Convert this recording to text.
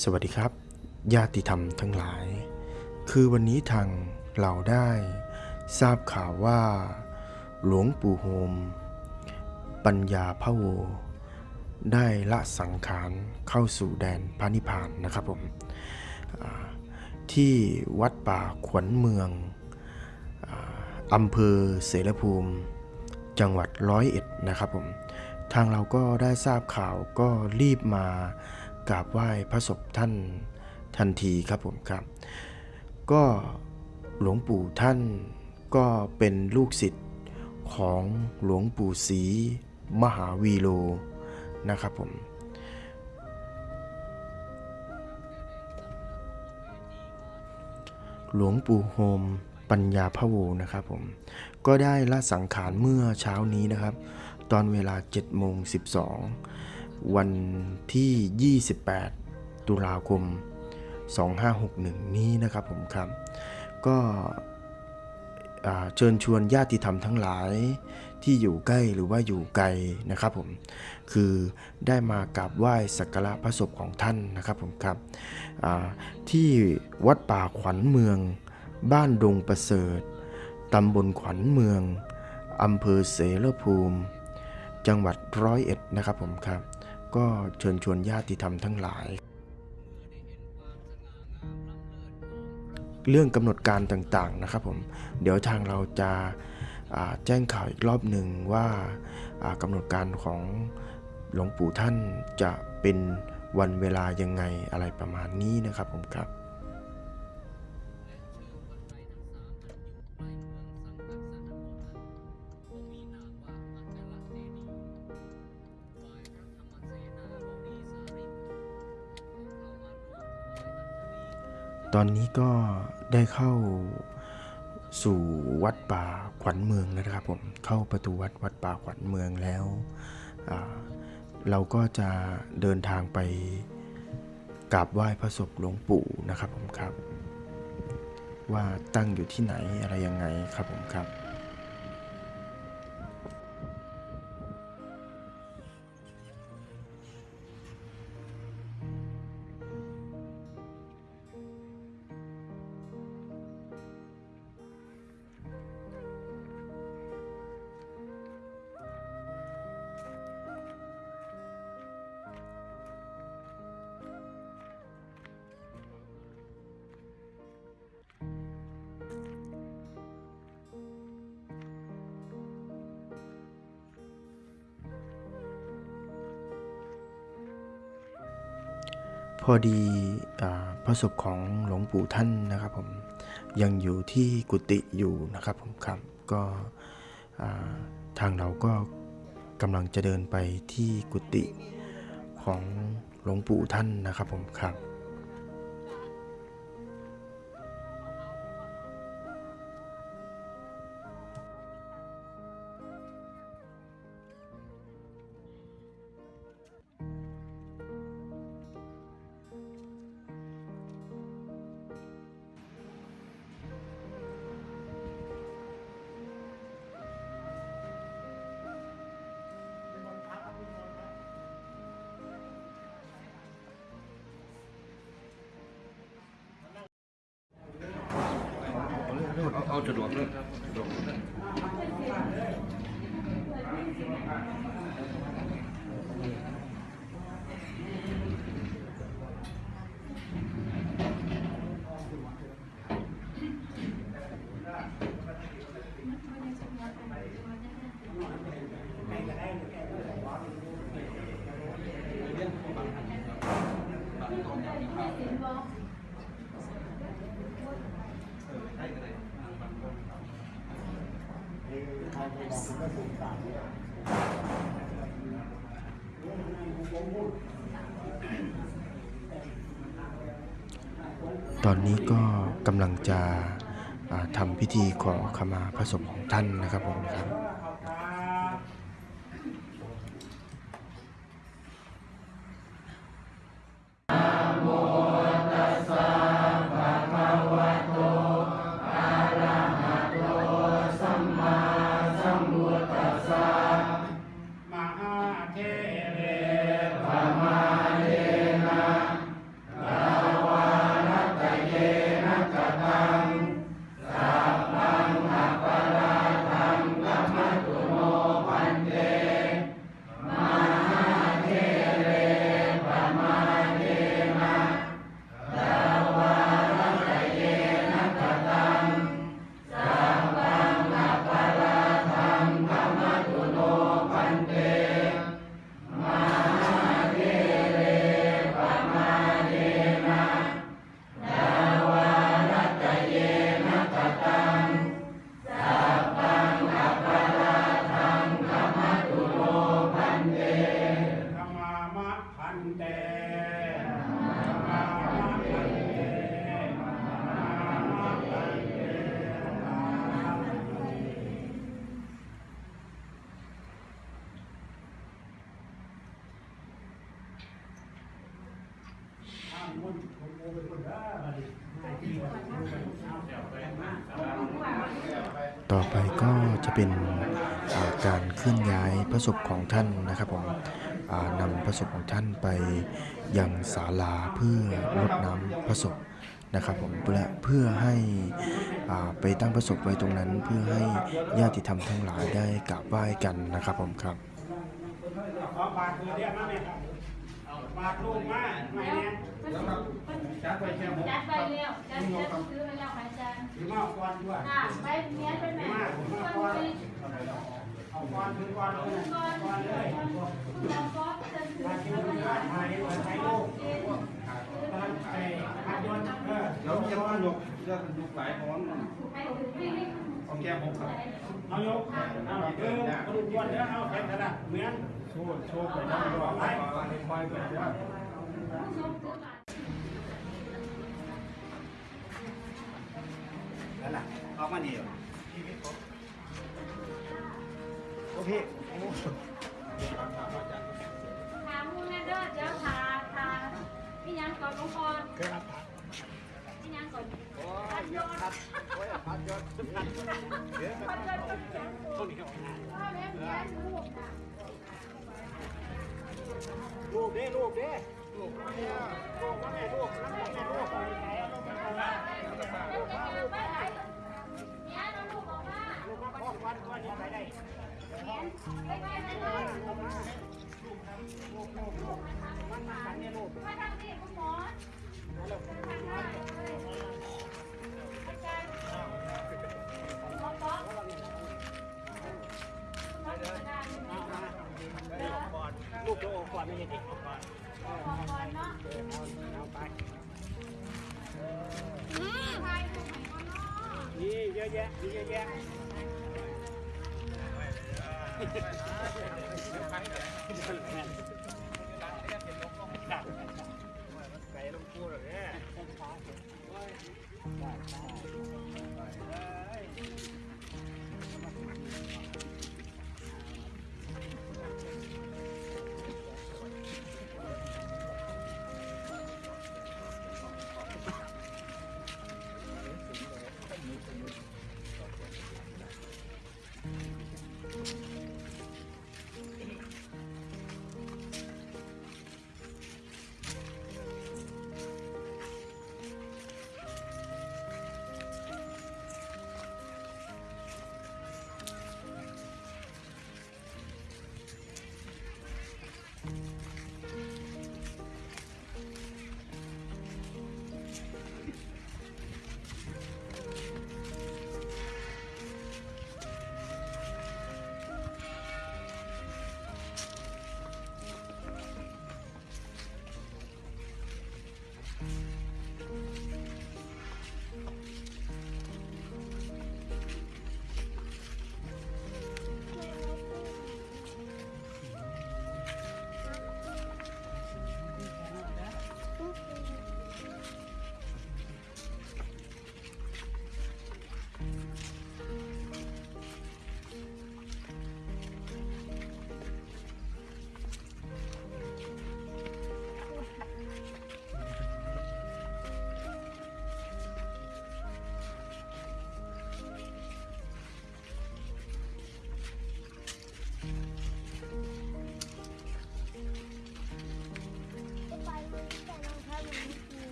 สวัสดีครับ ญาติธรรมทั้งหลาย คือวันนี้ทางเราได้ ทราบข่าวว่า หลวงปู่โฮม ปัญญาพะโว ได้ละสังขารเข้าสู่แดนพระนิพพานนะครับผมที่วัดป่าขวัญเมืองอาอำเภอเสรภูมิ จังหวัดร้อยเอ็ดนะครับผมทางเราก็ได้ทราบข่าวก็รีบมา กราบไหว้พระศพท่านทันทีครับผมครับ ก็หลวงปู่ท่านก็เป็นลูกศิษย์ของหลวงปู่ศรีมหาวีโลนะครับผมหลวงปู่โฮมปัญญาพะโวนะครับผมก็ได้ละสังขารเมื่อเช้านี้นะครับ ตอนเวลา7โมง12 วันที่ 28 ตุลาคม 2561 นี้นะครับผมครับ ก็เชิญชวนญาติธรรมทั้งหลายที่อยู่ใกล้หรือว่าอยู่ไกลนะครับผมคือได้มากราบไหว้สักการะพระศพของท่านนะครับผมครับที่วัดป่าขวัญเมือง บ้านดงประเสริฐตำบลขวัญเมืองอำเภอเสรภูมิ จังหวัดร้อยเอ็ดนะครับผมครับ ก็เชิญชวนญาติธรรมทั้งหลาย เรื่องกำหนดการต่างๆนะครับผมเดี๋ยวทางเราจะาแจ้งข่าวอีกรอบหนึ่งว่าอ่ากำหนดการของหลวงปู่ท่านจะเป็นวันเวลายังไงอะไรประมาณนี้นะครับผมครับ ตอนนี้ก็ได้เข้าสู่วัดป่าขวัญเมืองแล้วนะครับผมเข้าประตูวัดวัดป่าขวัญเมืองแล้วเราก็จะเดินทางไปกราบไหว้พระศพหลวงปู่นะครับผมครับ ว่าตั้งอยู่ที่ไหนอะไรยังไงครับผมครับ พอดีอพระศพของหลวงปู่ท่านนะครับผมยังอยู่ที่กุฏิอยู่นะครับผมครับก็ทางเราก็กำลังจะเดินไปที่กุฏิของหลวงปู่ท่านนะครับผมครับ เอาเอาสะดวกเลยสะดวก ตอนนี้ก็กำลังจะทำพิธีขอขมาพระศพของท่านนะครับผมครับ ต่อไปก็จะเป็นาการเคลื่อนย้ายพระศพของท่านนะครับผมนำพระศพของท่านไปยังศาลาเพื่อรดน้ำพระศพนะครับผมและเพื่อให้ไปตั้งพระศพไว้ตรงนั้น เพื่อให้ญาติธรรมทั้งหลายได้กราบไหว้กันนะครับผมครับ ขอบาทคือเรียกมาเนี่ยเอาบาทลูกมาไม่เนี่ยจัดไปแค่ผมจัดไปเร็วจัดจัดซื้อไปแล้วค่ะอาจารย์ถือมาเอาก่อนด้วยอะไปเมียนไปแม่คนไปเอาก่อนถือก่อนเลยก่อนก่อนเลยคุณลองก็จะซื้อมาคิวมันขาดไทยมันไทยลูกตอนไอ้หัดยนต์เออแล้วจะต้องยกจะยกหลายของให้ถือวิ่งเอาแก้ผมครับเอายกเอาเออกระดูกยนต์เดี๋ยวเอาแขนกระดาษเหมือนโชว์โชว์ไปได้หรอไปคอยไปเดี๋ยว นั่นแหละออกมาดีโอเคถามมูนเด้อเดี๋ยวทาทาพี่ยังก่อนลงก่อนเคยรับพี่ยังก่อนพัดยนต์พัดพัดยน ไปได้ไปไปไปเลยมันมาขันเนี่ยลูกมาทำดิคุณหมอทำได้อาจารย์หมอป๊อกหมออาจารย์ก่อนลูกโตก่อนไม่ใช่ที่ก่อนบอกก่อนเนาะเอาไปใครดูไหนก่อน เนาะนี่เยอะแยะมีเยอะแยะไ